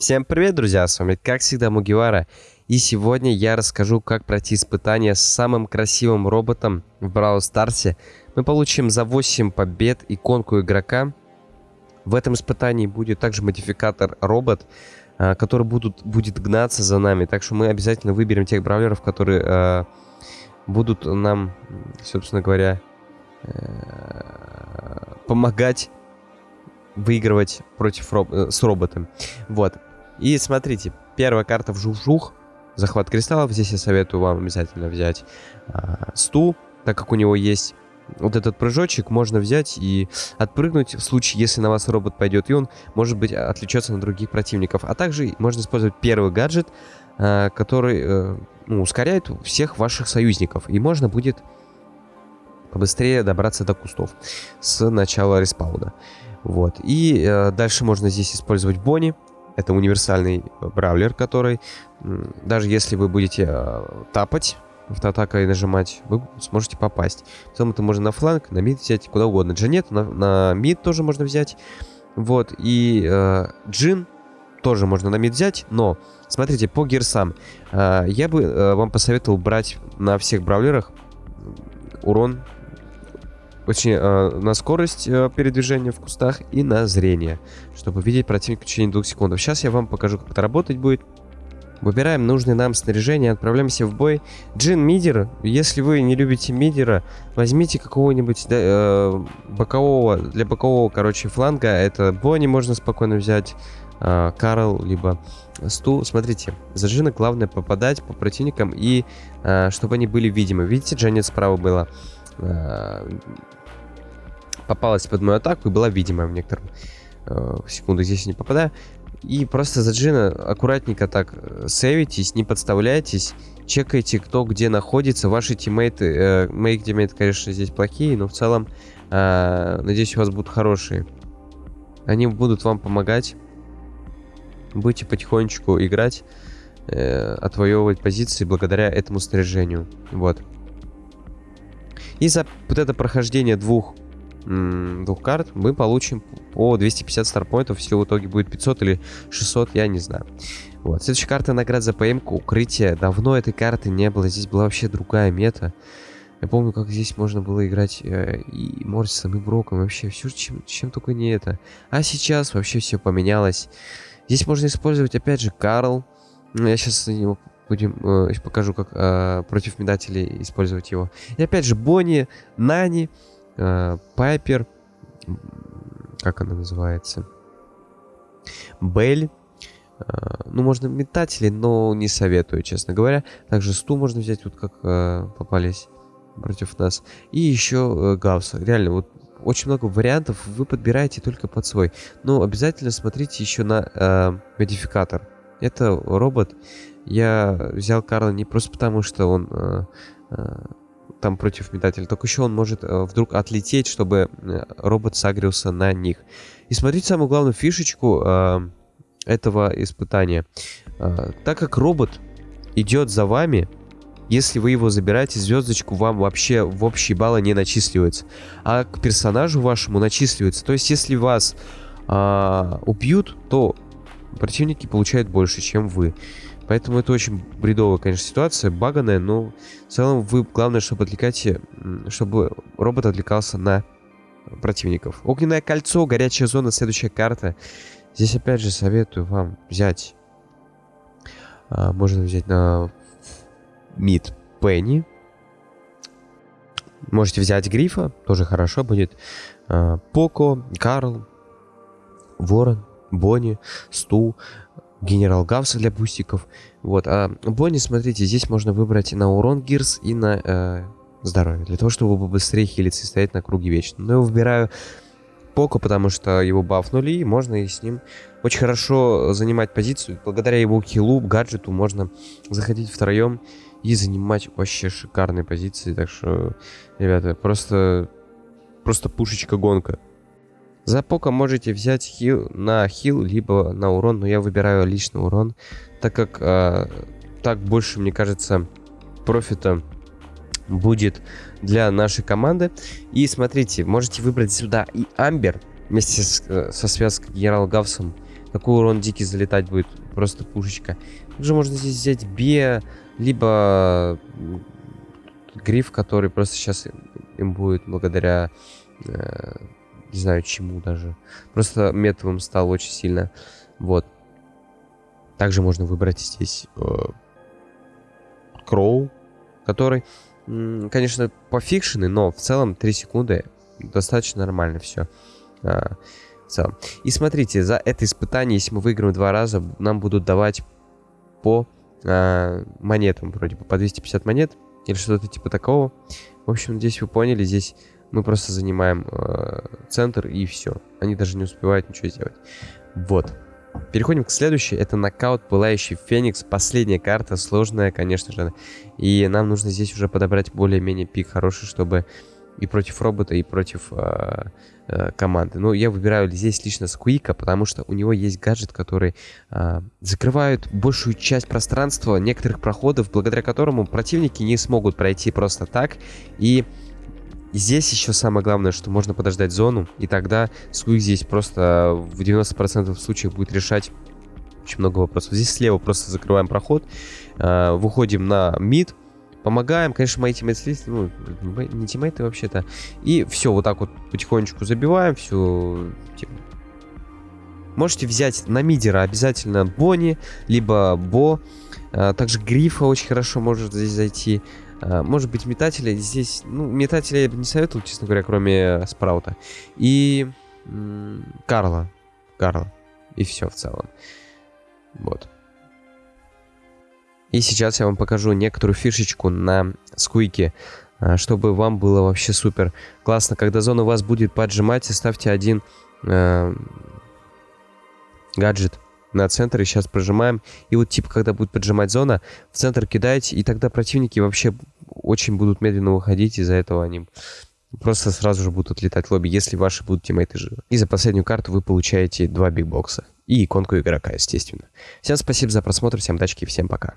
Всем привет, друзья, с вами как всегда Мугивара. И сегодня я расскажу, как пройти испытание с самым красивым роботом в Браwl Старсе. Мы получим за 8 побед иконку игрока. В этом испытании будет также модификатор робот, а, который будут, будет гнаться за нами. Так что мы обязательно выберем тех бравлеров, которые э, будут нам, собственно говоря, э, помогать выигрывать против роб э, с роботом. Вот. И смотрите, первая карта в жух-жух. Захват кристаллов. Здесь я советую вам обязательно взять а, стул, так как у него есть вот этот прыжочек можно взять и отпрыгнуть в случае, если на вас робот пойдет, и он может быть отличаться на других противников. А также можно использовать первый гаджет, а, который э, ну, ускоряет всех ваших союзников. И можно будет побыстрее добраться до кустов с начала респауна. Вот. И э, дальше можно здесь использовать Бонни. Это универсальный бравлер, который, даже если вы будете э, тапать автоатакой нажимать, вы сможете попасть. В это можно на фланг, на мид взять, куда угодно. Джанет на, на мид тоже можно взять. Вот, и э, Джин тоже можно на мид взять, но, смотрите, по гирсам, э, я бы э, вам посоветовал брать на всех бравлерах урон очень э, на скорость э, передвижения в кустах и на зрение, чтобы видеть противника в течение двух секунд. Сейчас я вам покажу, как это работать будет. Выбираем нужное нам снаряжение, отправляемся в бой. Джин Мидер, если вы не любите Мидера, возьмите какого-нибудь э, бокового, для бокового, короче, фланга. Это Бонни можно спокойно взять, э, Карл, либо Сту. Смотрите, за Джина главное попадать по противникам и э, чтобы они были видимы. Видите, Джанет справа было. Э, попалась под мою атаку и была видимая в некотором э, секунду. Здесь не попадаю. И просто за Джина аккуратненько так э, сейвитесь, не подставляйтесь, чекайте, кто где находится. Ваши тиммейты, э, мои тиммейты, конечно, здесь плохие, но в целом, э, надеюсь, у вас будут хорошие. Они будут вам помогать. Будете потихонечку играть, э, отвоевывать позиции благодаря этому снаряжению. Вот. И за вот это прохождение двух двух карт, мы получим по 250 старпоинтов. Все в итоге будет 500 или 600, я не знаю. Вот. Следующая карта наград за ПМ укрытие. Давно этой карты не было. Здесь была вообще другая мета. Я помню, как здесь можно было играть э, и Морсисом, и Броком. Вообще все, чем, чем только не это. А сейчас вообще все поменялось. Здесь можно использовать, опять же, Карл. Ну, я сейчас на него будем, э, покажу, как э, против медателей использовать его. И опять же, Бонни, Нани. Э, Пайпер, как она называется, Белль, э, ну, можно метатели, но не советую, честно говоря. Также сту можно взять, вот как э, попались против нас. И еще Гаусса. Реально, вот очень много вариантов вы подбираете только под свой. Но обязательно смотрите еще на э, модификатор. Это робот. Я взял Карла не просто потому, что он э, э, там против метателя, только еще он может э, вдруг отлететь, чтобы э, робот сагрился на них. И смотрите самую главную фишечку э, этого испытания. Так как робот идет за вами, если вы его забираете, звездочку вам вообще в общие баллы не начисливается. А к персонажу вашему начисливается. То есть, если вас э, убьют, то противники получают больше, чем вы. Поэтому это очень бредовая, конечно, ситуация, баганая, но в целом вы, главное, чтобы отвлекаете, чтобы робот отвлекался на противников. Огненное кольцо, горячая зона, следующая карта. Здесь опять же советую вам взять, а, можно взять на мид Пенни. Можете взять Грифа, тоже хорошо будет. А, Поко, Карл, Ворон, Бонни, Сту генерал Гавса для бустиков. Вот, а Бонни, смотрите, здесь можно выбрать на урон Гирс и на э, здоровье, для того, чтобы быстрее хилиться и стоять на круге вечно. Но я выбираю Поко, потому что его бафнули, и можно и с ним очень хорошо занимать позицию. Благодаря его хилу, гаджету, можно заходить втроем и занимать вообще шикарные позиции. Так что, ребята, просто, просто пушечка-гонка. За пока можете взять хил на хил, либо на урон, но я выбираю личный урон, так как э, так больше, мне кажется, профита будет для нашей команды. И смотрите, можете выбрать сюда и Амбер вместе с, э, со связкой Генерал Гавсом. Такой урон дикий залетать будет. Просто пушечка. Также можно здесь взять Бе, либо гриф, который просто сейчас им будет благодаря... Э, не знаю чему даже. Просто метовым стал очень сильно. Вот. Также можно выбрать здесь э, Кроу, который, конечно, пофикшенный, но в целом 3 секунды достаточно нормально все. А, в целом. И смотрите, за это испытание, если мы выиграем два раза, нам будут давать по а, монетам, вроде бы по 250 монет или что-то типа такого. В общем, здесь вы поняли, здесь мы просто занимаем э, центр и все. Они даже не успевают ничего сделать. Вот. Переходим к следующей. Это нокаут Пылающий Феникс. Последняя карта, сложная, конечно же. И нам нужно здесь уже подобрать более-менее пик хороший, чтобы и против робота, и против э, э, команды. Но я выбираю здесь лично Скуика, потому что у него есть гаджет, который э, закрывает большую часть пространства некоторых проходов, благодаря которому противники не смогут пройти просто так. И Здесь еще самое главное, что можно подождать зону, и тогда Сквик здесь просто в 90% случаев будет решать очень много вопросов. Здесь слева просто закрываем проход, э, выходим на мид, помогаем. Конечно, мои тиммейты, ну, не тиммейты вообще-то. И все, вот так вот потихонечку забиваем, все. Типа. Можете взять на мидера обязательно Бонни, либо Бо. А, также Грифа очень хорошо может здесь зайти. А, может быть, метателя здесь... Ну, метателя я бы не советовал, честно говоря, кроме Спраута. И... Карла. Карла. И все в целом. Вот. И сейчас я вам покажу некоторую фишечку на скуйке, а, чтобы вам было вообще супер классно. Когда зона вас будет поджимать, ставьте один э, гаджет на центр и сейчас прожимаем. И вот типа, когда будет поджимать зона, в центр кидаете, и тогда противники вообще очень будут медленно выходить, из-за этого они просто сразу же будут отлетать лобби, если ваши будут тиммейты живы. И за последнюю карту вы получаете два бигбокса. И иконку игрока, естественно. Всем спасибо за просмотр, всем дачки всем пока.